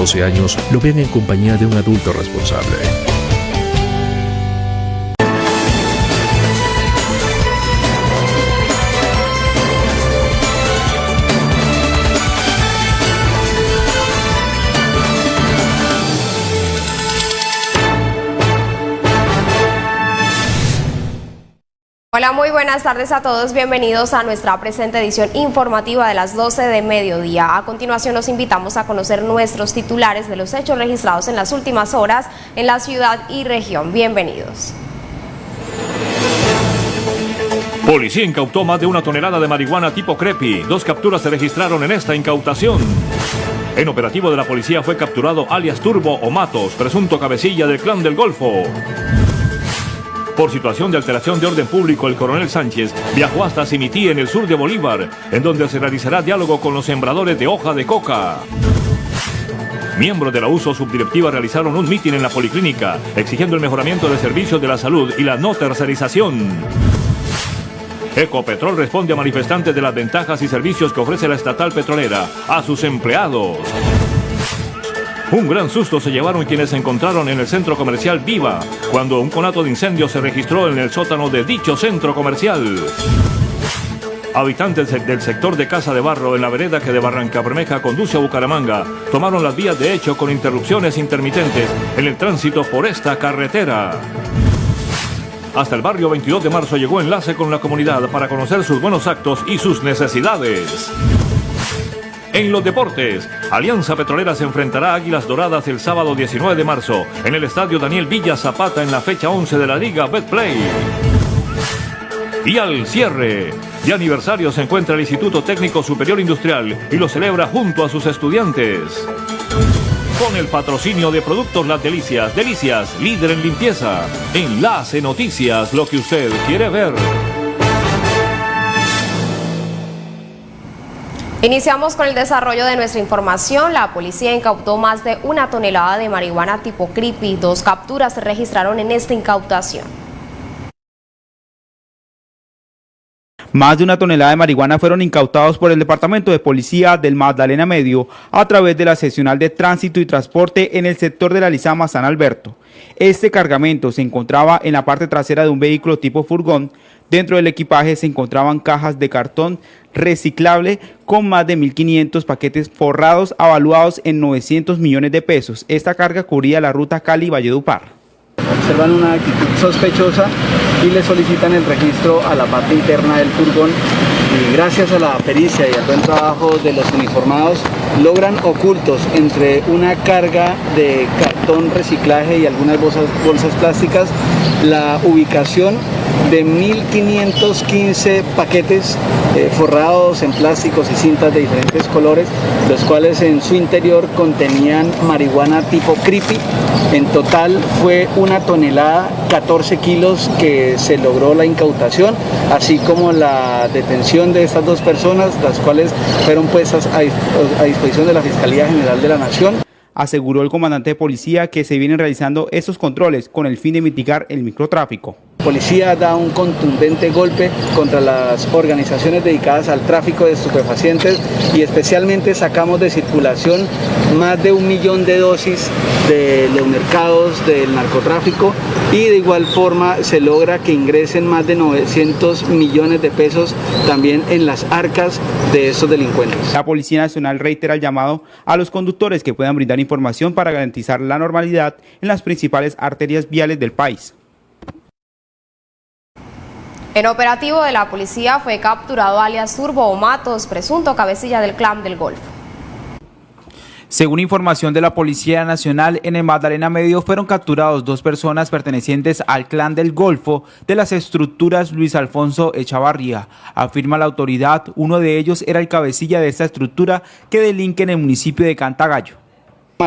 12 años lo vean en compañía de un adulto responsable. Hola, muy buenas tardes a todos. Bienvenidos a nuestra presente edición informativa de las 12 de mediodía. A continuación los invitamos a conocer nuestros titulares de los hechos registrados en las últimas horas en la ciudad y región. Bienvenidos. Policía incautó más de una tonelada de marihuana tipo crepi. Dos capturas se registraron en esta incautación. En operativo de la policía fue capturado alias Turbo o Matos, presunto cabecilla del clan del Golfo. Por situación de alteración de orden público, el coronel Sánchez viajó hasta Cimití en el sur de Bolívar, en donde se realizará diálogo con los sembradores de hoja de coca. Miembros de la USO subdirectiva realizaron un mitin en la policlínica, exigiendo el mejoramiento de servicios de la salud y la no tercerización. Ecopetrol responde a manifestantes de las ventajas y servicios que ofrece la estatal petrolera a sus empleados. Un gran susto se llevaron quienes se encontraron en el centro comercial Viva, cuando un conato de incendio se registró en el sótano de dicho centro comercial. Habitantes del sector de Casa de Barro en la vereda que de Barranca Bermeja conduce a Bucaramanga tomaron las vías de hecho con interrupciones intermitentes en el tránsito por esta carretera. Hasta el barrio 22 de marzo llegó enlace con la comunidad para conocer sus buenos actos y sus necesidades. En los deportes, Alianza Petrolera se enfrentará a Águilas Doradas el sábado 19 de marzo en el estadio Daniel Villa Zapata en la fecha 11 de la Liga Betplay. Y al cierre, de aniversario se encuentra el Instituto Técnico Superior Industrial y lo celebra junto a sus estudiantes. Con el patrocinio de Productos Las Delicias, Delicias, líder en limpieza. Enlace Noticias, lo que usted quiere ver. Iniciamos con el desarrollo de nuestra información. La policía incautó más de una tonelada de marihuana tipo creepy. Dos capturas se registraron en esta incautación. Más de una tonelada de marihuana fueron incautados por el Departamento de Policía del Magdalena Medio a través de la seccional de Tránsito y Transporte en el sector de la Lizama San Alberto. Este cargamento se encontraba en la parte trasera de un vehículo tipo furgón. Dentro del equipaje se encontraban cajas de cartón reciclable con más de 1.500 paquetes forrados avaluados en 900 millones de pesos. Esta carga cubría la ruta Cali-Valledupar. Observan una actitud sospechosa y le solicitan el registro a la parte interna del furgón y gracias a la pericia y al buen trabajo de los uniformados logran ocultos entre una carga de cartón reciclaje y algunas bolsas, plásticas la ubicación de 1515 paquetes eh, forrados en plásticos y cintas de diferentes colores, los cuales en su interior contenían marihuana tipo creepy. En total fue una tonelada, 14 kilos que se logró la incautación, así como la detención de estas dos personas, las cuales fueron puestas a disposición de la Fiscalía General de la Nación. Aseguró el comandante de policía que se vienen realizando estos controles con el fin de mitigar el microtráfico. Policía da un contundente golpe contra las organizaciones dedicadas al tráfico de estupefacientes y especialmente sacamos de circulación más de un millón de dosis de los mercados del narcotráfico y de igual forma se logra que ingresen más de 900 millones de pesos también en las arcas de estos delincuentes. La Policía Nacional reitera el llamado a los conductores que puedan brindar información para garantizar la normalidad en las principales arterias viales del país. En operativo de la policía fue capturado alias Turbo o Matos, presunto cabecilla del clan del Golfo. Según información de la Policía Nacional, en el Magdalena Medio fueron capturados dos personas pertenecientes al clan del Golfo de las estructuras Luis Alfonso Echavarría. Afirma la autoridad, uno de ellos era el cabecilla de esta estructura que delinque en el municipio de Cantagallo.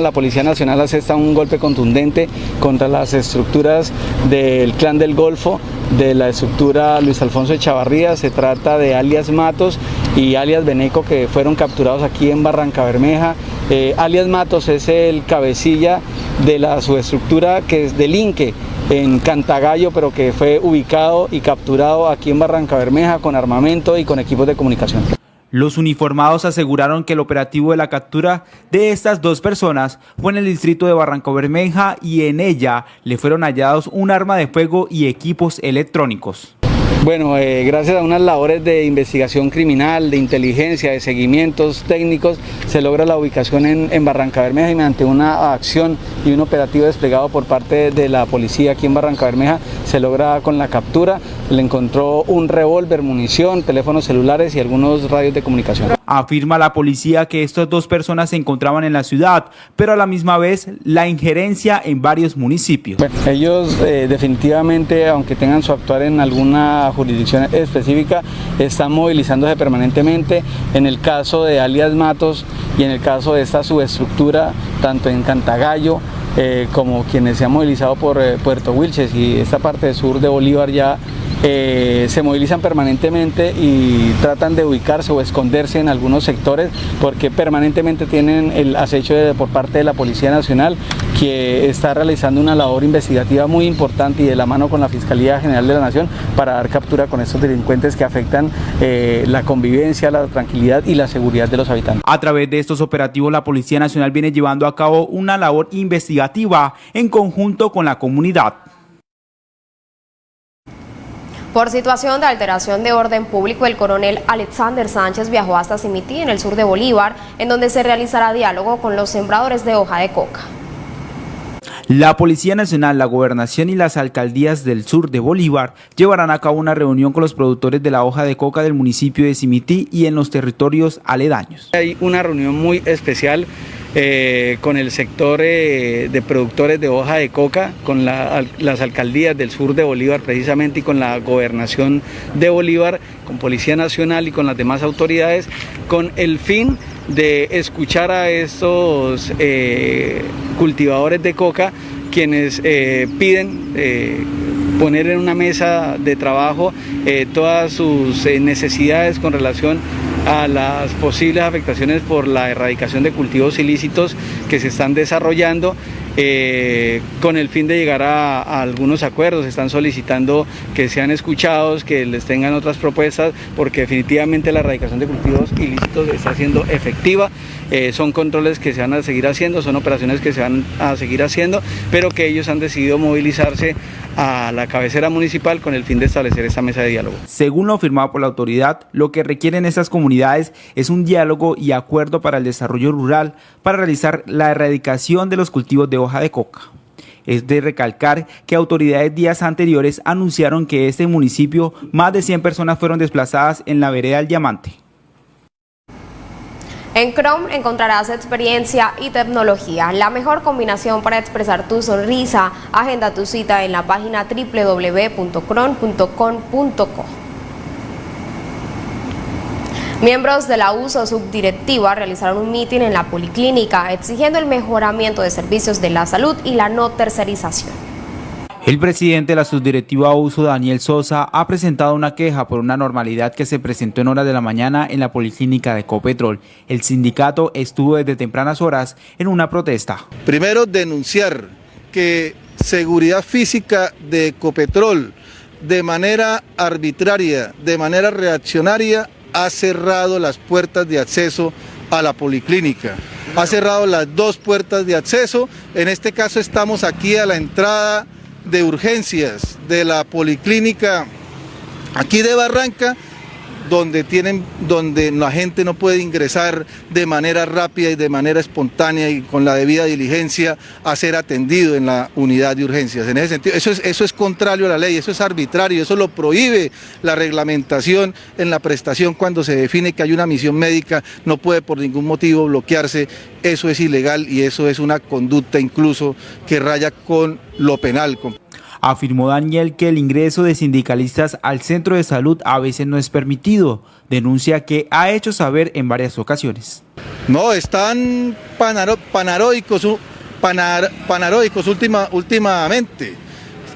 La Policía Nacional asesta un golpe contundente contra las estructuras del Clan del Golfo, de la estructura Luis Alfonso Echavarría, se trata de alias Matos y alias Beneco que fueron capturados aquí en Barranca Bermeja. Eh, alias Matos es el cabecilla de la subestructura que es delinque en Cantagallo, pero que fue ubicado y capturado aquí en Barranca Bermeja con armamento y con equipos de comunicación. Los uniformados aseguraron que el operativo de la captura de estas dos personas fue en el distrito de Barranco Bermeja y en ella le fueron hallados un arma de fuego y equipos electrónicos. Bueno, eh, gracias a unas labores de investigación criminal, de inteligencia, de seguimientos técnicos, se logra la ubicación en, en, Barranca Bermeja y mediante una acción y un operativo desplegado por parte de la policía aquí en Barranca Bermeja, se logra con la captura, le encontró un revólver, munición, teléfonos celulares y algunos radios de comunicación. Afirma la policía que estas dos personas se encontraban en la ciudad, pero a la misma vez la injerencia en varios municipios. Bueno, ellos eh, definitivamente, aunque tengan su actuar en alguna jurisdicción específica, están movilizándose permanentemente. En el caso de alias Matos y en el caso de esta subestructura, tanto en Cantagallo, eh, como quienes se han movilizado por eh, Puerto Wilches y esta parte sur de Bolívar ya eh, se movilizan permanentemente y tratan de ubicarse o esconderse en algunos sectores porque permanentemente tienen el acecho de, por parte de la Policía Nacional que está realizando una labor investigativa muy importante y de la mano con la Fiscalía General de la Nación para dar captura con estos delincuentes que afectan eh, la convivencia, la tranquilidad y la seguridad de los habitantes. A través de estos operativos la Policía Nacional viene llevando a cabo una labor investigativa en conjunto con la comunidad. Por situación de alteración de orden público, el coronel Alexander Sánchez viajó hasta Cimití, en el sur de Bolívar, en donde se realizará diálogo con los sembradores de hoja de coca. La Policía Nacional, la Gobernación y las alcaldías del sur de Bolívar llevarán a cabo una reunión con los productores de la hoja de coca del municipio de Cimití y en los territorios aledaños. Hay una reunión muy especial eh, con el sector eh, de productores de hoja de coca, con la, las alcaldías del sur de Bolívar precisamente y con la gobernación de Bolívar, con Policía Nacional y con las demás autoridades, con el fin de escuchar a estos eh, cultivadores de coca quienes eh, piden eh, poner en una mesa de trabajo todas sus necesidades con relación a las posibles afectaciones por la erradicación de cultivos ilícitos que se están desarrollando eh, con el fin de llegar a, algunos acuerdos. Están solicitando que sean escuchados, que les tengan otras propuestas, porque definitivamente la erradicación de cultivos ilícitos está siendo efectiva. Eh, son controles que se van a seguir haciendo, son operaciones que se van a seguir haciendo, pero que ellos han decidido movilizarse a la cabecera municipal con el fin de establecer esta mesa de diálogo. Según lo firmado por la autoridad, lo que requieren estas comunidades es un diálogo y acuerdo para el desarrollo rural para realizar la erradicación de los cultivos de hoja de coca. Es de recalcar que autoridades días anteriores anunciaron que este municipio más de 100 personas fueron desplazadas en la vereda del Diamante. En Chrome encontrarás experiencia y tecnología, la mejor combinación para expresar tu sonrisa. Agenda tu cita en la página www.chrome.com.co. Miembros de la USO subdirectiva realizaron un mitin en la policlínica exigiendo el mejoramiento de servicios de la salud y la no tercerización. El presidente de la subdirectiva USO, Daniel Sosa, ha presentado una queja por una normalidad que se presentó en horas de la mañana en la policlínica de Ecopetrol. El sindicato estuvo desde tempranas horas en una protesta. Primero, denunciar que seguridad física de Ecopetrol de manera arbitraria, de manera reaccionaria, ha cerrado las puertas de acceso a la policlínica. Ha cerrado las dos puertas de acceso. En este caso estamos aquí a la entrada de urgencias de la policlínica aquí de Barranca, donde, tienen, donde la gente no puede ingresar de manera rápida y de manera espontánea y con la debida diligencia a ser atendido en la unidad de urgencias. En ese sentido, eso es, eso es contrario a la ley, eso es arbitrario, eso lo prohíbe la reglamentación en la prestación cuando se define que hay una misión médica, no puede por ningún motivo bloquearse, eso es ilegal y eso es una conducta incluso que raya con lo penal. Afirmó Daniel que el ingreso de sindicalistas al centro de salud a veces no es permitido. Denuncia que ha hecho saber en varias ocasiones. No, están panaro, panaroicos, panar, panaroicos última, últimamente.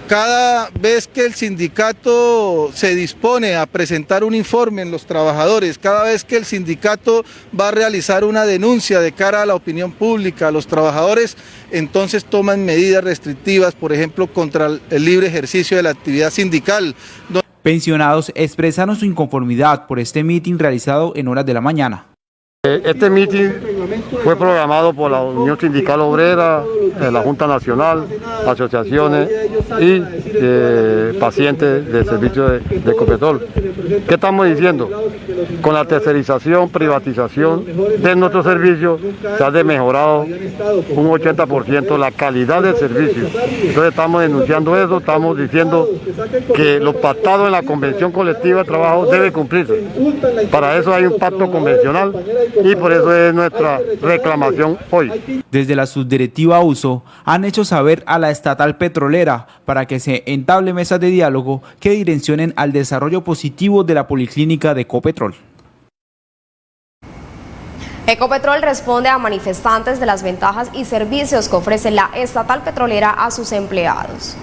Cada vez que el sindicato se dispone a presentar un informe en los trabajadores, cada vez que el sindicato va a realizar una denuncia de cara a la opinión pública, a los trabajadores, entonces toman medidas restrictivas, por ejemplo, contra el libre ejercicio de la actividad sindical. Pensionados expresaron su inconformidad por este mitin realizado en horas de la mañana. Eh, este mitin fue programado por la Unión Sindical Obrera, eh, la Junta Nacional, asociaciones y eh, pacientes del servicio de, de. ¿Qué estamos diciendo? Con la tercerización, privatización de nuestros servicios se ha mejorado un 80% la calidad del servicio. Entonces estamos denunciando eso, estamos diciendo que lo pactado en la Convención Colectiva de Trabajo debe cumplirse. Para eso hay un pacto convencional y por eso es nuestra reclamación hoy. Desde la subdirectiva USO han hecho saber a la estatal petrolera para que se entable mesas de diálogo que direccionen al desarrollo positivo de la policlínica de Copetrol. Ecopetrol responde a manifestantes de las ventajas y servicios que ofrece la estatal petrolera a sus empleados.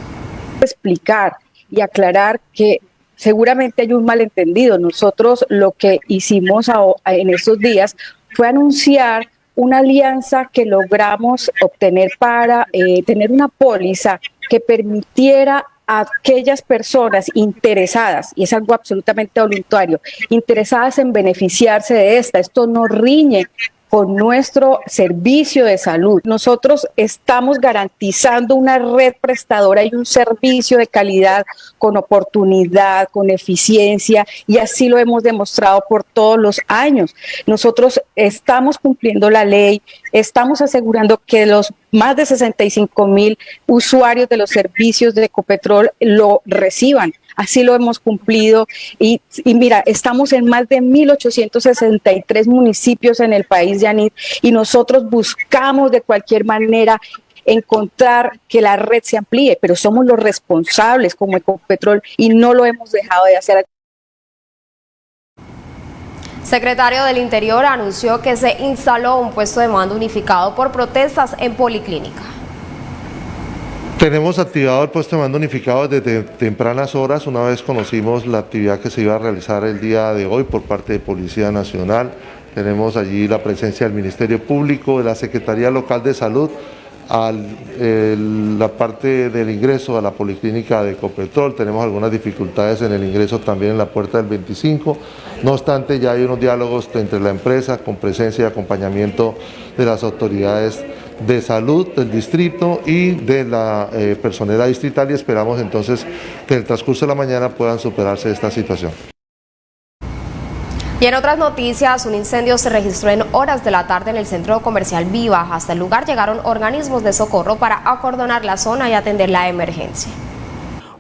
Explicar y aclarar que seguramente hay un malentendido. Nosotros lo que hicimos en estos días fue anunciar una alianza que logramos obtener para eh, tener una póliza que permitiera a aquellas personas interesadas, y es algo absolutamente voluntario, interesadas en beneficiarse de esta. Esto no riñe con nuestro servicio de salud. Nosotros estamos garantizando una red prestadora y un servicio de calidad con oportunidad, con eficiencia y así lo hemos demostrado por todos los años. Nosotros estamos cumpliendo la ley, estamos asegurando que los más de 65 mil usuarios de los servicios de Ecopetrol lo reciban así lo hemos cumplido. Y, mira, estamos en más de 1.863 municipios en el país, Yanit, y nosotros buscamos de cualquier manera encontrar que la red se amplíe, pero somos los responsables como Ecopetrol y no lo hemos dejado de hacer. Secretario del Interior anunció que se instaló un puesto de mando unificado por protestas en Policlínica. Tenemos activado el puesto de mando unificado desde tempranas horas, una vez conocimos la actividad que se iba a realizar el día de hoy por parte de Policía Nacional. Tenemos allí la presencia del Ministerio Público, de la Secretaría Local de Salud, a la parte del ingreso a la Policlínica de Copetrol. Tenemos algunas dificultades en el ingreso también en la puerta del 25. No obstante, ya hay unos diálogos entre la empresa con presencia y acompañamiento de las autoridades de salud del distrito y de la eh, distrital y esperamos entonces que en el transcurso de la mañana puedan superarse esta situación. Y en otras noticias, un incendio se registró en horas de la tarde en el centro comercial Viva. Hasta el lugar llegaron organismos de socorro para acordonar la zona y atender la emergencia.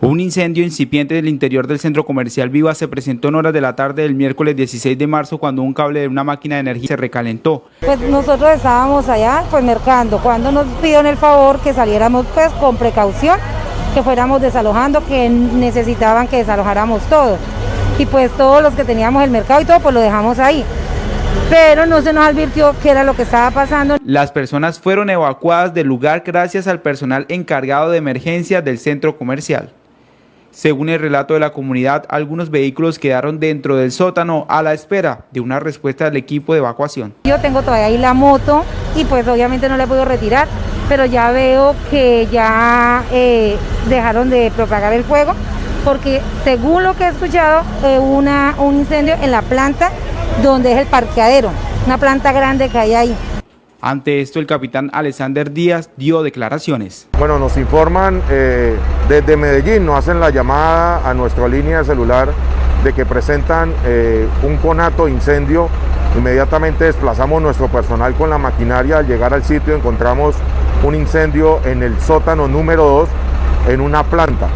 Un incendio incipiente del interior del centro comercial Viva se presentó en horas de la tarde del miércoles 16 de marzo cuando un cable de una máquina de energía se recalentó. Pues nosotros estábamos allá pues mercando cuando nos pidieron el favor que saliéramos pues con precaución, que fuéramos desalojando, que necesitaban que desalojáramos todo. Y pues todos los que teníamos el mercado y todo pues lo dejamos ahí pero no se nos advirtió qué era lo que estaba pasando. Las personas fueron evacuadas del lugar gracias al personal encargado de emergencia del centro comercial. Según el relato de la comunidad, algunos vehículos quedaron dentro del sótano a la espera de una respuesta del equipo de evacuación. Yo tengo todavía ahí la moto y pues obviamente no la puedo retirar, pero ya veo que ya eh, dejaron de propagar el fuego porque según lo que he escuchado, eh, una, un incendio en la planta donde es el parqueadero, una planta grande que hay ahí. Ante esto, el capitán Alexander Díaz dio declaraciones. Bueno, nos informan eh, desde Medellín, nos hacen la llamada a nuestra línea de celular de que presentan eh, un conato incendio. Inmediatamente desplazamos nuestro personal con la maquinaria. Al llegar al sitio encontramos un incendio en el sótano número 2 en una planta.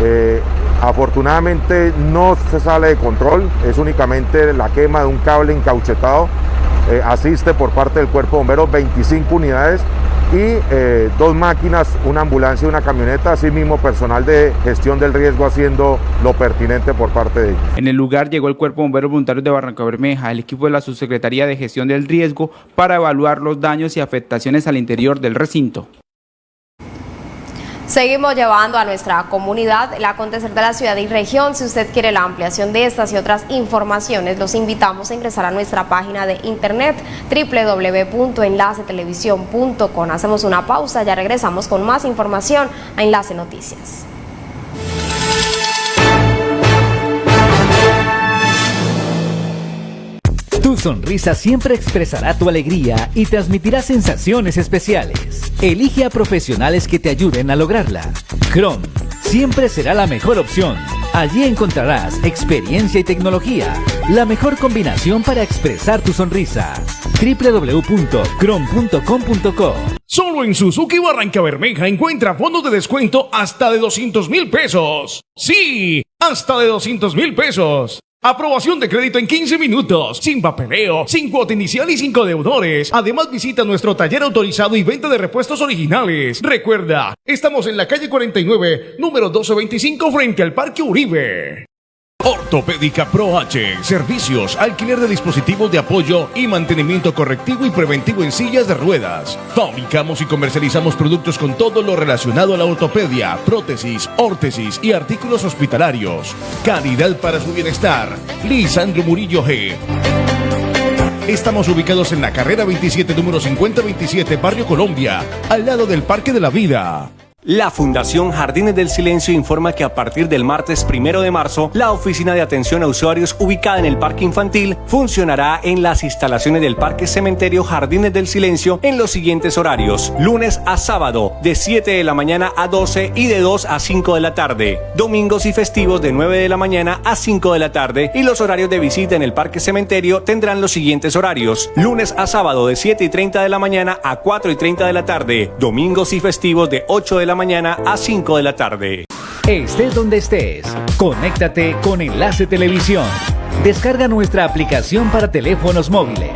Eh, afortunadamente no se sale de control, es únicamente la quema de un cable encauchetado eh, asiste por parte del Cuerpo de Bomberos 25 unidades y eh, dos máquinas, una ambulancia y una camioneta, asimismo personal de gestión del riesgo haciendo lo pertinente por parte de ellos. En el lugar llegó el Cuerpo Bomberos Voluntarios de Barranca Bermeja, el equipo de la Subsecretaría de Gestión del Riesgo para evaluar los daños y afectaciones al interior del recinto. Seguimos llevando a nuestra comunidad el acontecer de la ciudad y región. Si usted quiere la ampliación de estas y otras informaciones, los invitamos a ingresar a nuestra página de internet www.enlacetelevisión.com. Hacemos una pausa, ya regresamos con más información a Enlace Noticias. Sonrisa siempre expresará tu alegría y transmitirá sensaciones especiales. Elige a profesionales que te ayuden a lograrla. Chrome siempre será la mejor opción. Allí encontrarás experiencia y tecnología, la mejor combinación para expresar tu sonrisa. www.chrome.com.co Solo en Suzuki Barranca Bermeja encuentra fondos de descuento hasta de 200 mil pesos. Sí, hasta de 200 mil pesos. Aprobación de crédito en 15 minutos, sin papeleo, sin cuota inicial y sin deudores. Además visita nuestro taller autorizado y venta de repuestos originales. Recuerda, estamos en la calle 49, número 1225 frente al Parque Uribe. Ortopédica Pro H. Servicios, alquiler de dispositivos de apoyo y mantenimiento correctivo y preventivo en sillas de ruedas. Fabricamos y comercializamos productos con todo lo relacionado a la ortopedia, prótesis, órtesis y artículos hospitalarios. Calidad para su bienestar. Lisandro Murillo G. Estamos ubicados en la carrera 27, número 5027, Barrio Colombia, al lado del Parque de la Vida. La Fundación Jardines del Silencio informa que a partir del martes primero de marzo, la oficina de atención a usuarios ubicada en el Parque Infantil funcionará en las instalaciones del Parque Cementerio Jardines del Silencio en los siguientes horarios: lunes a sábado, de 7 de la mañana a 12 y de 2 a 5 de la tarde, domingos y festivos de 9 de la mañana a 5 de la tarde, y los horarios de visita en el Parque Cementerio tendrán los siguientes horarios: lunes a sábado, de 7 y 30 de la mañana a 4 y 30 de la tarde, domingos y festivos de 8 de la mañana a 5 de la tarde. Estés donde estés, conéctate con Enlace Televisión. Descarga nuestra aplicación para teléfonos móviles.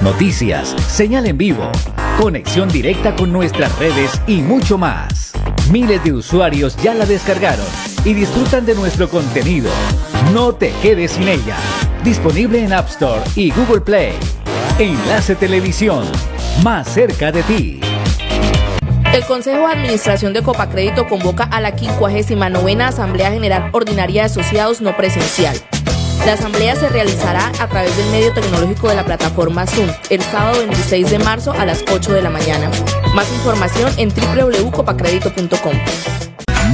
Noticias, señal en vivo, conexión directa con nuestras redes y mucho más. Miles de usuarios ya la descargaron y disfrutan de nuestro contenido. No te quedes sin ella. Disponible en App Store y Google Play. Enlace Televisión, más cerca de ti. El Consejo de Administración de Copacrédito convoca a la 59 Asamblea General Ordinaria de Asociados no presencial. La asamblea se realizará a través del medio tecnológico de la plataforma Zoom el sábado 26 de marzo a las 8 de la mañana. Más información en www.copacredito.com.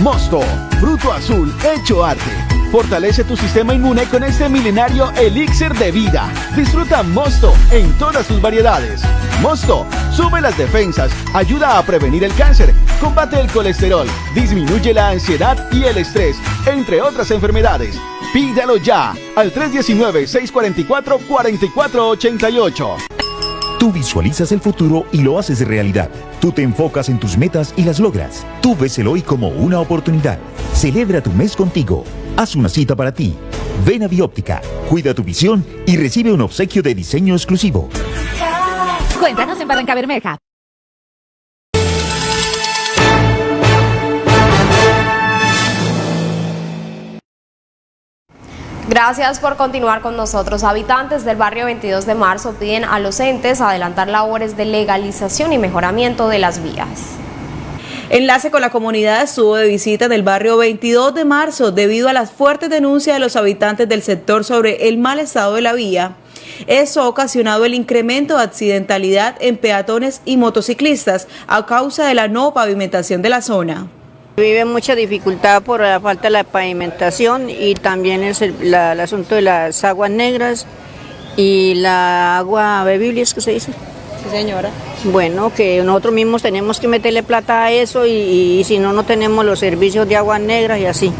Mosto, fruto azul hecho arte. Fortalece tu sistema inmune con este milenario elixir de vida. Disfruta Mosto en todas sus variedades. Mosto sube las defensas, ayuda a prevenir el cáncer, combate el colesterol, disminuye la ansiedad y el estrés, entre otras enfermedades. Pídalo ya al 319-644-4488. Tú visualizas el futuro y lo haces realidad. Tú te enfocas en tus metas y las logras. Tú ves el hoy como una oportunidad. Celebra tu mes contigo. Haz una cita para ti. Ven a Bióptica, cuida tu visión y recibe un obsequio de diseño exclusivo. Cuéntanos en Barranca Bermeja. Gracias por continuar con nosotros. Habitantes del barrio 22 de marzo piden a los entes adelantar labores de legalización y mejoramiento de las vías. Enlace con la comunidad estuvo de visita en el barrio 22 de marzo debido a las fuertes denuncias de los habitantes del sector sobre el mal estado de la vía. Eso ha ocasionado el incremento de accidentalidad en peatones y motociclistas a causa de la no pavimentación de la zona. Vive mucha dificultad por la falta de la pavimentación y también es el, la- el asunto de las aguas negras y la agua bebible, ¿es que se dice? Sí, señora. Bueno, que nosotros mismos tenemos que meterle plata a eso y, y si no, no tenemos los servicios de aguas negras y así.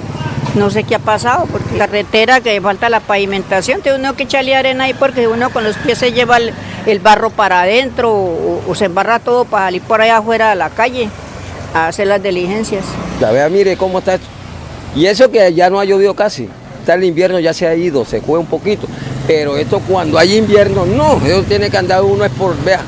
No sé qué ha pasado, porque carretera que falta la pavimentación, tiene uno que echarle arena ahí porque uno con los pies se lleva el, el barro para adentro o, o se embarra todo para salir por allá afuera de la calle a hacer las diligencias. La vea, mire cómo está esto. Y eso que ya no ha llovido casi. Está el invierno, ya se ha ido, se fue un poquito. Pero esto cuando hay invierno, no. Eso tiene que andar uno es por, vea.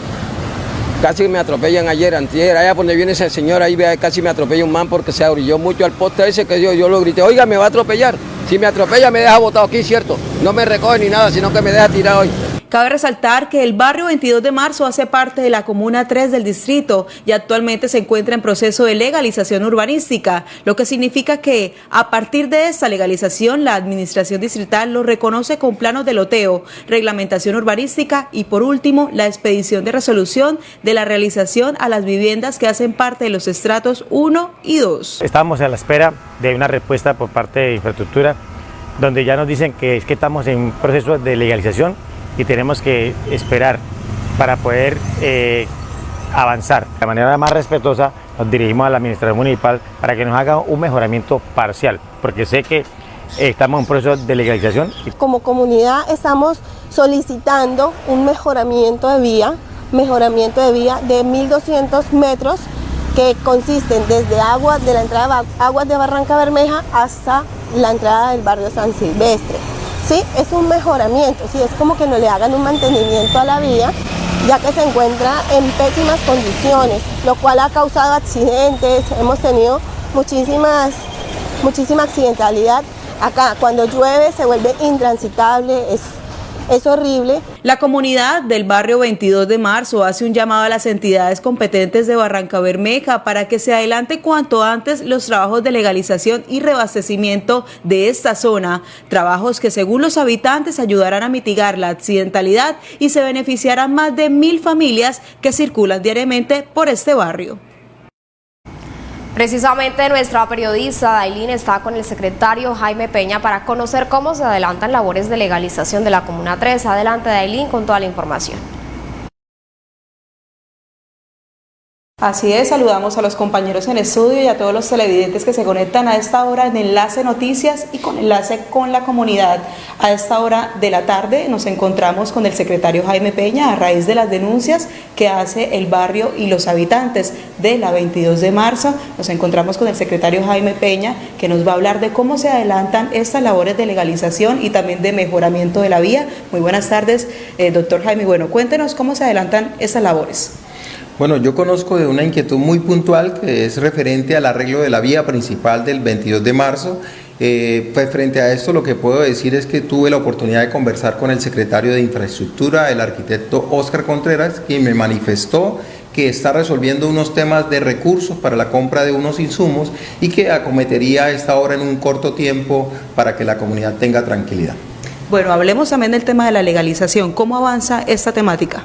Casi me atropellan ayer, antier, allá donde viene ese señor, ahí vea, casi me atropella un man porque se abrilló mucho al poste ese que yo, yo lo grité, oiga, me va a atropellar. Si me atropella me deja botado aquí, cierto. No me recoge ni nada, sino que me deja tirado hoy. Cabe resaltar que el barrio 22 de marzo hace parte de la comuna 3 del distrito y actualmente se encuentra en proceso de legalización urbanística, lo que significa que a partir de esta legalización la administración distrital lo reconoce con planos de loteo, reglamentación urbanística y por último la expedición de resolución de la realización a las viviendas que hacen parte de los estratos 1 y 2. Estamos a la espera de una respuesta por parte de infraestructura, donde ya nos dicen que es que estamos en un proceso de legalización y tenemos que esperar para poder eh, avanzar. De manera más respetuosa nos dirigimos a la Administración Municipal para que nos haga un mejoramiento parcial, porque sé que estamos en un proceso de legalización. Como comunidad estamos solicitando un mejoramiento de vía, mejoramiento de vía de 1.200 metros que consisten desde agua de la entrada aguas de Barranca Bermeja hasta la entrada del barrio San Silvestre. Sí, es un mejoramiento, sí, es como que no le hagan un mantenimiento a la vía, ya que se encuentra en pésimas condiciones, lo cual ha causado accidentes, hemos tenido muchísimas, muchísima accidentalidad acá. Cuando llueve se vuelve intransitable, es es horrible. La comunidad del barrio 22 de marzo hace un llamado a las entidades competentes de Barranca Bermeja para que se adelante cuanto antes los trabajos de legalización y reabastecimiento de esta zona, trabajos que según los habitantes ayudarán a mitigar la accidentalidad y se beneficiarán más de mil familias que circulan diariamente por este barrio. Precisamente nuestra periodista Dailín está con el secretario Jaime Peña para conocer cómo se adelantan labores de legalización de la Comuna 3. Adelante Dailín con toda la información. Así es, saludamos a los compañeros en estudio y a todos los televidentes que se conectan a esta hora en Enlace Noticias y con Enlace con la Comunidad. A esta hora de la tarde nos encontramos con el secretario Jaime Peña a raíz de las denuncias que hace el barrio y los habitantes de la 22 de marzo. Nos encontramos con el secretario Jaime Peña que nos va a hablar de cómo se adelantan estas labores de legalización y también de mejoramiento de la vía. Muy buenas tardes, eh, doctor Jaime. Bueno, cuéntenos cómo se adelantan estas labores. Bueno, yo conozco de una inquietud muy puntual que es referente al arreglo de la vía principal del 22 de marzo. Eh, pues frente a esto lo que puedo decir es que tuve la oportunidad de conversar con el secretario de Infraestructura, el arquitecto Óscar Contreras, quien me manifestó que está resolviendo unos temas de recursos para la compra de unos insumos y que acometería esta obra en un corto tiempo para que la comunidad tenga tranquilidad. Bueno, hablemos también del tema de la legalización. ¿Cómo avanza esta temática?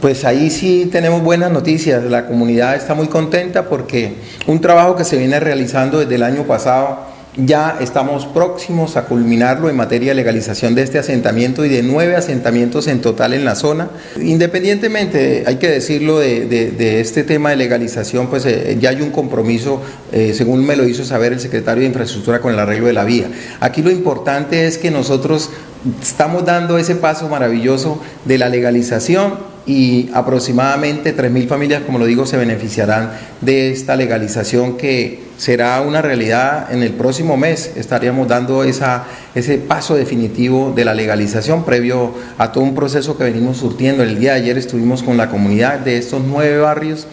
Pues ahí sí tenemos buenas noticias, la comunidad está muy contenta porque un trabajo que se viene realizando desde el año pasado, ya estamos próximos a culminarlo en materia de legalización de este asentamiento y de nueve asentamientos en total en la zona. Independientemente, hay que decirlo, de, este tema de legalización, pues eh, ya hay un compromiso, eh, según me lo hizo saber el secretario de Infraestructura, con el arreglo de la vía. Aquí lo importante es que nosotros estamos dando ese paso maravilloso de la legalización y aproximadamente 3.000 familias, como lo digo, se beneficiarán de esta legalización que será una realidad en el próximo mes. Estaríamos dando ese paso definitivo de la legalización previo a todo un proceso que venimos surtiendo. El día de ayer estuvimos con la comunidad de estos nueve barrios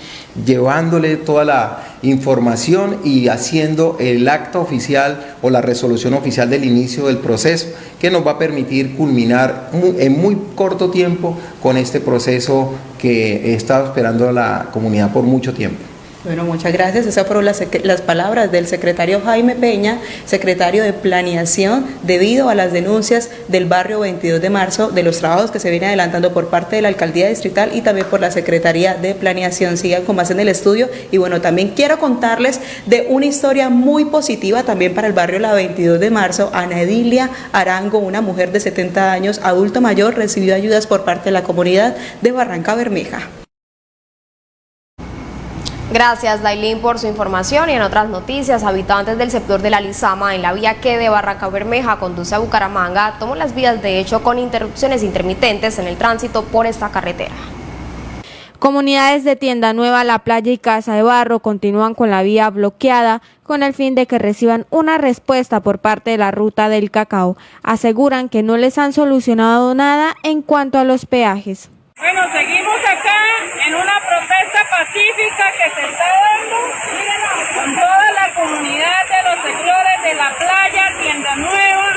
llevándole toda la información y haciendo el acto oficial o la resolución oficial del inicio del proceso que nos va a permitir culminar en muy corto tiempo con este proceso que he estado esperando la comunidad por mucho tiempo. Bueno, muchas gracias. Esas fueron las, las, palabras del secretario Jaime Peña, secretario de Planeación, debido a las denuncias del barrio 22 de marzo de los trabajos que se vienen adelantando por parte de la Alcaldía Distrital y también por la Secretaría de Planeación. Sigan con más en el estudio. Y bueno, también quiero contarles de una historia muy positiva también para el barrio La 22 de marzo. Ana Edilia Arango, una mujer de 70 años, adulto mayor, recibió ayudas por parte de la comunidad de Barranca Bermeja. Gracias, Dailín, por su información y en otras noticias, habitantes del sector de la Lizama en la vía que de Barranca Bermeja conduce a Bucaramanga tomó las vías de hecho con interrupciones intermitentes en el tránsito por esta carretera. Comunidades de Tienda Nueva, La Playa y Casa de Barro continúan con la vía bloqueada con el fin de que reciban una respuesta por parte de la ruta del cacao. Aseguran que no les han solucionado nada en cuanto a los peajes. Bueno, seguimos acá en una protesta pacífica que se está dando con toda la comunidad de los sectores de la playa, Tienda Nueva,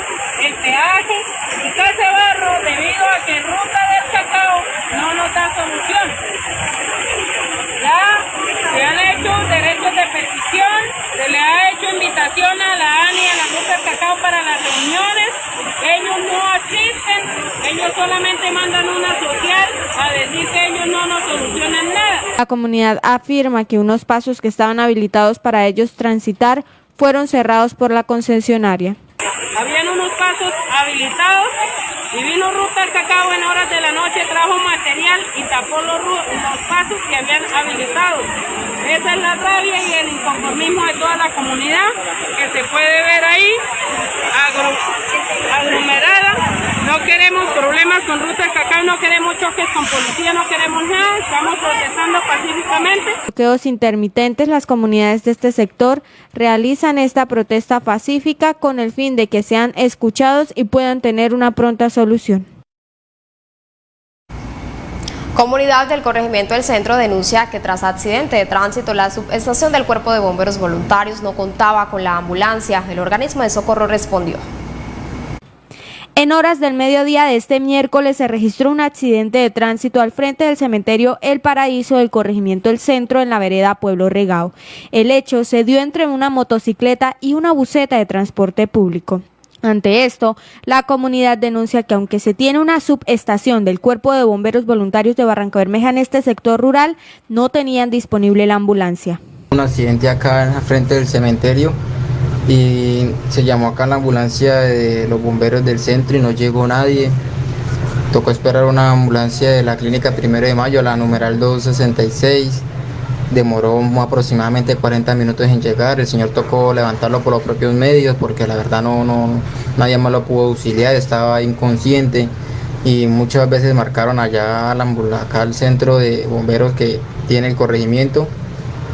el peaje y Casa Barro debido a que Ruta del Cacao no nos da solución. Hecho derechos de petición, se le ha hecho invitación a la ANI y a la del Cacao para las reuniones, ellos no asisten, ellos solamente mandan una social a decir que ellos no nos solucionan nada. La comunidad afirma que unos pasos que estaban habilitados para ellos transitar fueron cerrados por la concesionaria. Habían unos pasos habilitados Y vino Ruta del Cacao en horas de la noche, trajo material y tapó los, los pasos que habían habilitado. Esa es la rabia y el inconformismo de toda la comunidad que se puede ver ahí, aglomerada. No queremos problemas con Ruta del Cacao, no queremos choques con policía, no queremos nada, estamos protestando pacíficamente. Bloqueos intermitentes, las comunidades de este sector realizan esta protesta pacífica con el fin de que sean escuchados y puedan tener una pronta solución. Comunidad del Corregimiento del Centro denuncia que tras accidente de tránsito la subestación del Cuerpo de Bomberos Voluntarios no contaba con la ambulancia. El organismo de socorro respondió. En horas del mediodía de este miércoles se registró un accidente de tránsito al frente del cementerio El Paraíso del corregimiento El Centro en la vereda Pueblo Regao. El hecho se dio entre una motocicleta y una buseta de transporte público. Ante esto, la comunidad denuncia que aunque se tiene una subestación del Cuerpo de Bomberos Voluntarios de Barranca Bermeja en este sector rural, no tenían disponible la ambulancia. Un accidente acá en frente del cementerio y se llamó acá la ambulancia de los bomberos del centro y no llegó nadie. Tocó esperar una ambulancia de la clínica Primero de Mayo, la numeral 266 demoró aproximadamente 40 minutos en llegar, el señor tocó levantarlo por los propios medios porque la verdad no, no nadie más lo pudo auxiliar, estaba inconsciente. Y muchas veces marcaron allá acá al centro de bomberos que tiene el corregimiento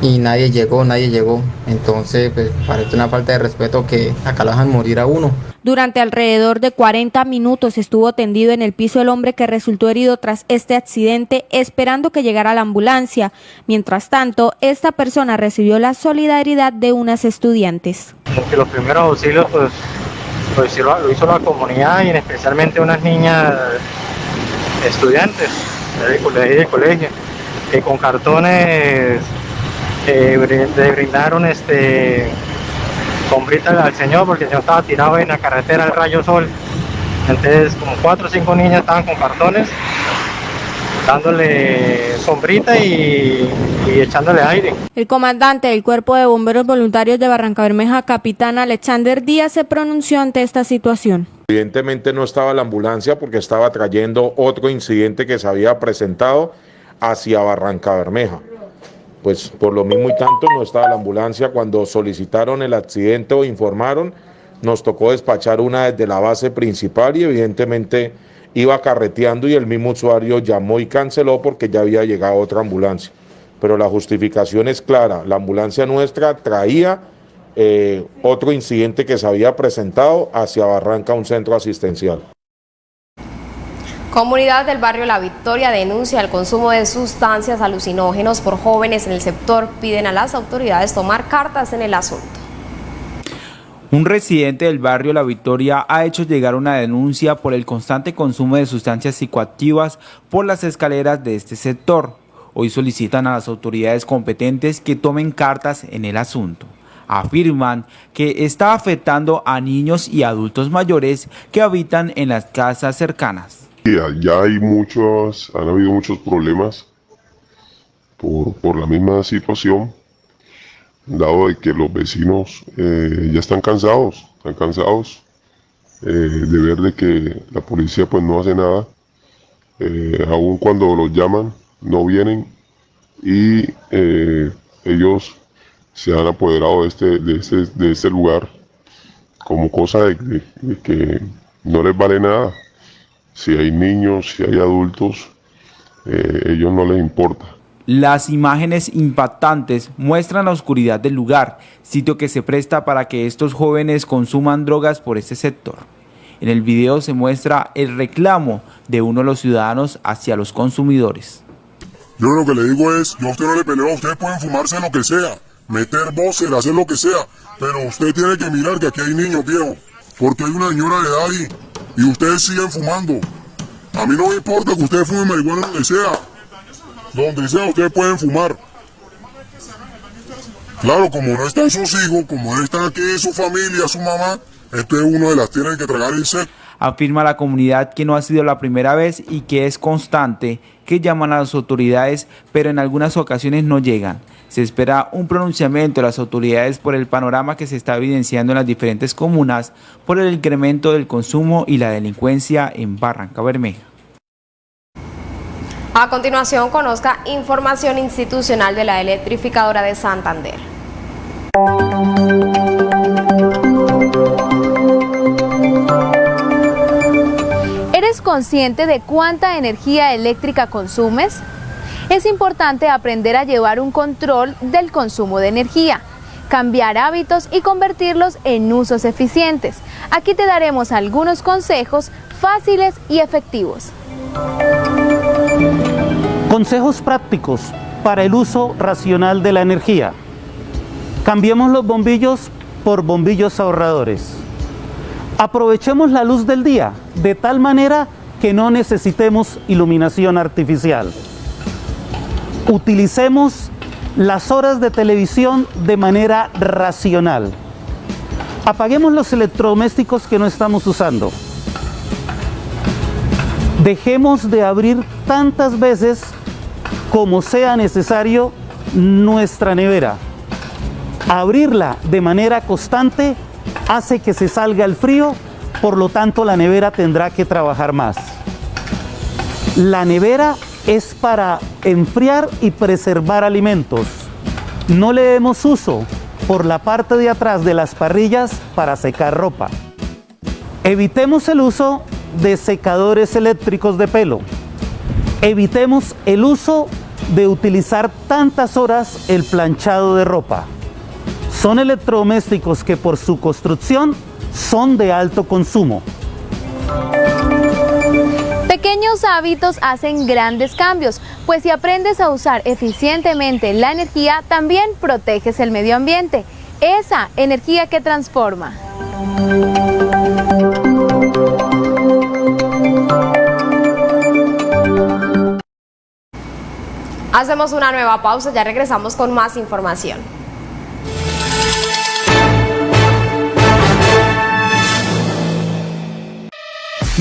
y nadie llegó, nadie llegó. Entonces, pues parece una falta de respeto que acá lo dejan morir a uno. Durante alrededor de 40 minutos estuvo tendido en el piso el hombre que resultó herido tras este accidente, esperando que llegara la ambulancia. Mientras tanto, esta persona recibió la solidaridad de unas estudiantes. que los primeros auxilios, pues, lo, hizo, la comunidad y especialmente unas niñas estudiantes del colegio, que con cartones eh, le brindaron este sombrita al señor porque el señor estaba tirado en la carretera del rayo sol entonces como cuatro o cinco niñas estaban con cartones dándole sombrita y, y, echándole aire. El comandante del Cuerpo de Bomberos Voluntarios de Barranca Bermeja, capitán Alexander Díaz, se pronunció ante esta situación. Evidentemente no estaba la ambulancia porque estaba trayendo otro incidente que se había presentado hacia Barranca Bermeja pues por lo mismo y tanto no estaba la ambulancia cuando solicitaron el accidente o informaron, nos tocó despachar una desde la base principal y evidentemente iba carreteando y el mismo usuario llamó y canceló porque ya había llegado otra ambulancia. Pero la justificación es clara, la ambulancia nuestra traía eh, otro incidente que se había presentado hacia Barranca, un centro asistencial. Comunidad del barrio La Victoria denuncia el consumo de sustancias alucinógenos por jóvenes en el sector. Piden a las autoridades tomar cartas en el asunto. Un residente del barrio La Victoria ha hecho llegar una denuncia por el constante consumo de sustancias psicoactivas por las escaleras de este sector. Hoy solicitan a las autoridades competentes que tomen cartas en el asunto. Afirman que está afectando a niños y adultos mayores que habitan en las casas cercanas. Ya hay muchos, han habido muchos problemas por, la misma situación, dado de que los vecinos eh, ya están cansados, están cansados eh, de ver de que la policía pues no hace nada, eh, aun cuando los llaman no vienen y ellos se han apoderado de este, de este, de este lugar como cosa de que no les vale nada si hay niños, si hay adultos, eh, ellos no les importa. Las imágenes impactantes muestran la oscuridad del lugar, sitio que se presta para que estos jóvenes consuman drogas por este sector. En el video se muestra el reclamo de uno de los ciudadanos hacia los consumidores. Yo lo que le digo es, yo a usted no le peleo, ustedes pueden fumarse lo que sea, meter voces, hacer lo que sea, pero usted tiene que mirar que aquí hay niños, viejo, porque hay una señora de edad ahí y ustedes siguen fumando. A mí no me importa que ustedes fumen marihuana donde sea. Donde sea ustedes pueden fumar. Claro, como no están sus hijos, como no están aquí su familia, su mamá, este es uno de las tienen que tragar set. Afirma la comunidad que no ha sido la primera vez y que es constante, que llaman a las autoridades, pero en algunas ocasiones no llegan. Se espera un pronunciamiento de las autoridades por el panorama que se está evidenciando en las diferentes comunas por el incremento del consumo y la delincuencia en Barranca Bermeja. A continuación, conozca información institucional de la electrificadora de Santander. ¿Eres consciente de cuánta energía eléctrica consumes? Es importante aprender a llevar un control del consumo de energía, cambiar hábitos y convertirlos en usos eficientes. Aquí te daremos algunos consejos fáciles y efectivos. Consejos prácticos para el uso racional de la energía. Cambiemos los bombillos por bombillos ahorradores. Aprovechemos la luz del día de tal manera que no necesitemos iluminación artificial. Utilicemos las horas de televisión de manera racional. Apaguemos los electrodomésticos que no estamos usando. Dejemos de abrir tantas veces como sea necesario nuestra nevera. Abrirla de manera constante hace que se salga el frío, por lo tanto la nevera tendrá que trabajar más. La nevera es para enfriar y preservar alimentos. No le demos uso por la parte de atrás de las parrillas para secar ropa. Evitemos el uso de secadores eléctricos de pelo. Evitemos el uso de utilizar tantas horas el planchado de ropa. Son electrodomésticos que por su construcción son de alto consumo. Pequeños hábitos hacen grandes cambios, pues si aprendes a usar eficientemente la energía, también proteges el medio ambiente. Esa energía que transforma. Hacemos una nueva pausa, ya regresamos con más información.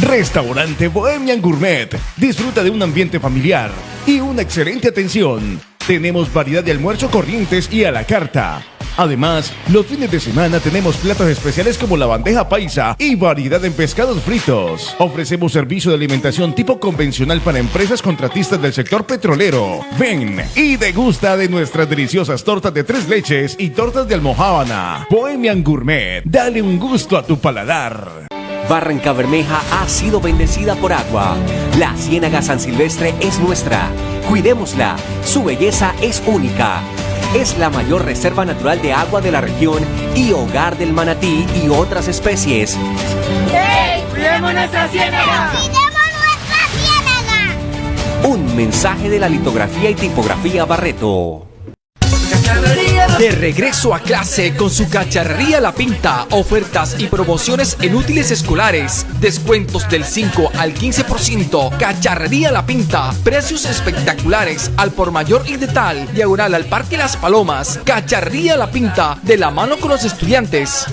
Restaurante Bohemian Gourmet. Disfruta de un ambiente familiar y una excelente atención. Tenemos variedad de almuerzo corrientes y a la carta. Además, los fines de semana tenemos platos especiales como la bandeja paisa y variedad en pescados fritos. Ofrecemos servicio de alimentación tipo convencional para empresas contratistas del sector petrolero. Ven y degusta de nuestras deliciosas tortas de tres leches y tortas de almohábana. Bohemian Gourmet, dale un gusto a tu paladar. Barranca Bermeja ha sido bendecida por agua. La Ciénaga San Silvestre es nuestra. Cuidémosla. Su belleza es única. Es la mayor reserva natural de agua de la región y hogar del manatí y otras especies. ¡Hey! ¡Cuidemos nuestra ciénaga! ¡Cuidemos nuestra ciénaga! Un mensaje de la litografía y tipografía Barreto. De regreso a clase con su cacharrería La Pinta, ofertas y promociones en útiles escolares, descuentos del 5 al 15%, cacharrería La Pinta, precios espectaculares al por mayor y de tal, diagonal al Parque Las Palomas, cacharrería La Pinta, de la mano con los estudiantes.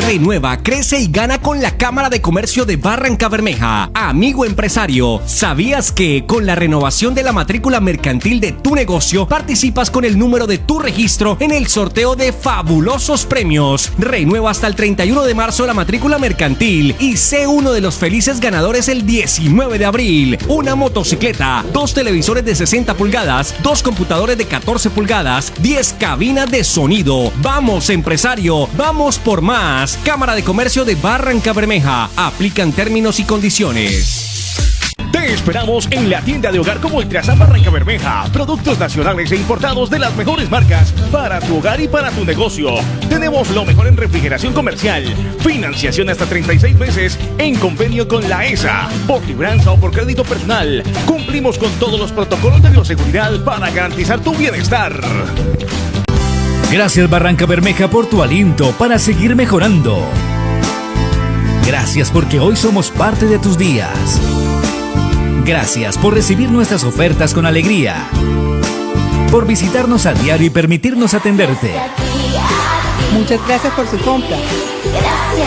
Renueva, crece y gana con la Cámara de Comercio de Barranca Bermeja. Amigo empresario, ¿sabías que con la renovación de la matrícula mercantil de tu negocio participas con el número de tu registro en el sorteo de fabulosos premios? Renueva hasta el 31 de marzo la matrícula mercantil y sé uno de los felices ganadores el 19 de abril. Una motocicleta, dos televisores de 60 pulgadas, dos computadores de 14 pulgadas, 10 cabinas de sonido. Vamos empresario, vamos por más. Cámara de Comercio de Barranca Bermeja. Aplican términos y condiciones. Te esperamos en la tienda de hogar como Ultrasan Barranca Bermeja. Productos nacionales e importados de las mejores marcas para tu hogar y para tu negocio. Tenemos lo mejor en refrigeración comercial. Financiación hasta 36 meses en convenio con la ESA. Por libranza o por crédito personal. Cumplimos con todos los protocolos de bioseguridad para garantizar tu bienestar. Gracias Barranca Bermeja por tu aliento para seguir mejorando. Gracias porque hoy somos parte de tus días. Gracias por recibir nuestras ofertas con alegría. Por visitarnos a diario y permitirnos atenderte. Muchas gracias por su compra.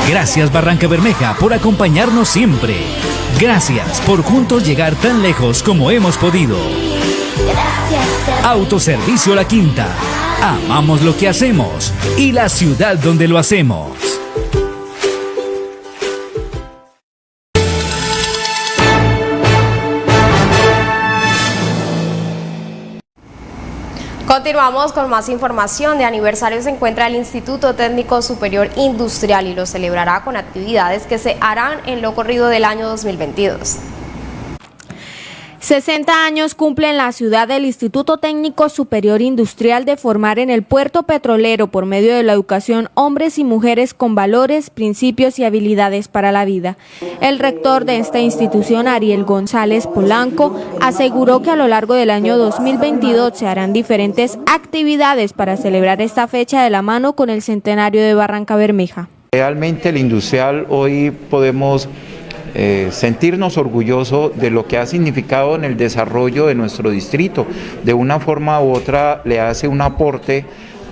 Gracias Barranca Bermeja por acompañarnos siempre. Gracias por juntos llegar tan lejos como hemos podido. Autoservicio La Quinta Amamos lo que hacemos y la ciudad donde lo hacemos. Continuamos con más información. De aniversario se encuentra el Instituto Técnico Superior Industrial y lo celebrará con actividades que se harán en lo corrido del año 2022. 60 años cumple en la ciudad del Instituto Técnico Superior Industrial de formar en el puerto petrolero por medio de la educación hombres y mujeres con valores, principios y habilidades para la vida. El rector de esta institución, Ariel González Polanco, aseguró que a lo largo del año 2022 se harán diferentes actividades para celebrar esta fecha de la mano con el centenario de Barranca Bermeja. Realmente el industrial hoy podemos eh, sentirnos orgullosos de lo que ha significado en el desarrollo de nuestro distrito. De una forma u otra le hace un aporte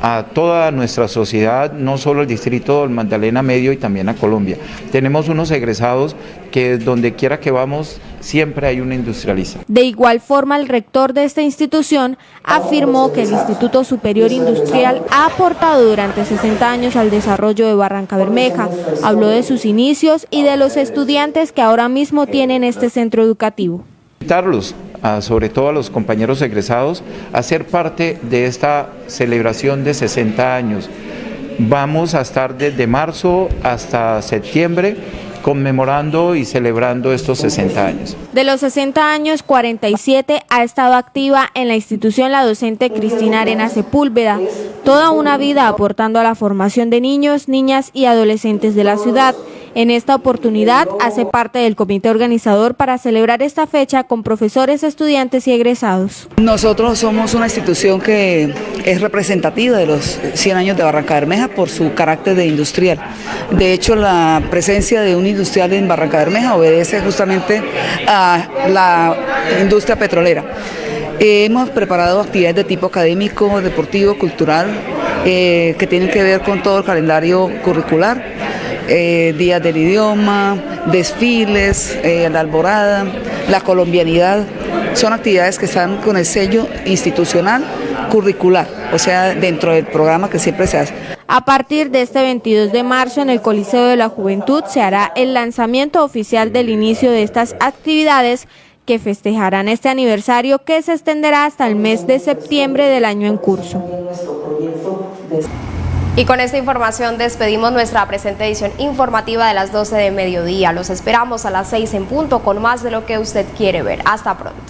a toda nuestra sociedad, no solo el distrito del Magdalena Medio y también a Colombia. Tenemos unos egresados que donde quiera que vamos siempre hay una industrialista. De igual forma, el rector de esta institución afirmó que el Instituto Superior Industrial ha aportado durante 60 años al desarrollo de Barranca Bermeja. Habló de sus inicios y de los estudiantes que ahora mismo tienen este centro educativo. Invitarlos, sobre todo a los compañeros egresados, a ser parte de esta celebración de 60 años. Vamos a estar desde marzo hasta septiembre conmemorando y celebrando estos 60 años. De los 60 años, 47 ha estado activa en la institución la docente Cristina Arena Sepúlveda, toda una vida aportando a la formación de niños, niñas y adolescentes de la ciudad. En esta oportunidad hace parte del comité organizador para celebrar esta fecha con profesores, estudiantes y egresados. Nosotros somos una institución que es representativa de los 100 años de Barranca Bermeja por su carácter de industrial. De hecho, la presencia de un industrial en Barranca Bermeja obedece justamente a la industria petrolera. Hemos preparado actividades de tipo académico, deportivo, cultural, eh, que tienen que ver con todo el calendario curricular eh, días del idioma, desfiles, eh, la alborada, la colombianidad. Son actividades que están con el sello institucional curricular, o sea, dentro del programa que siempre se hace. A partir de este 22 de marzo en el Coliseo de la Juventud se hará el lanzamiento oficial del inicio de estas actividades que festejarán este aniversario que se extenderá hasta el mes de septiembre del año en curso. Y con esta información despedimos nuestra presente edición informativa de las 12 de mediodía. Los esperamos a las 6 en punto con más de lo que usted quiere ver. Hasta pronto.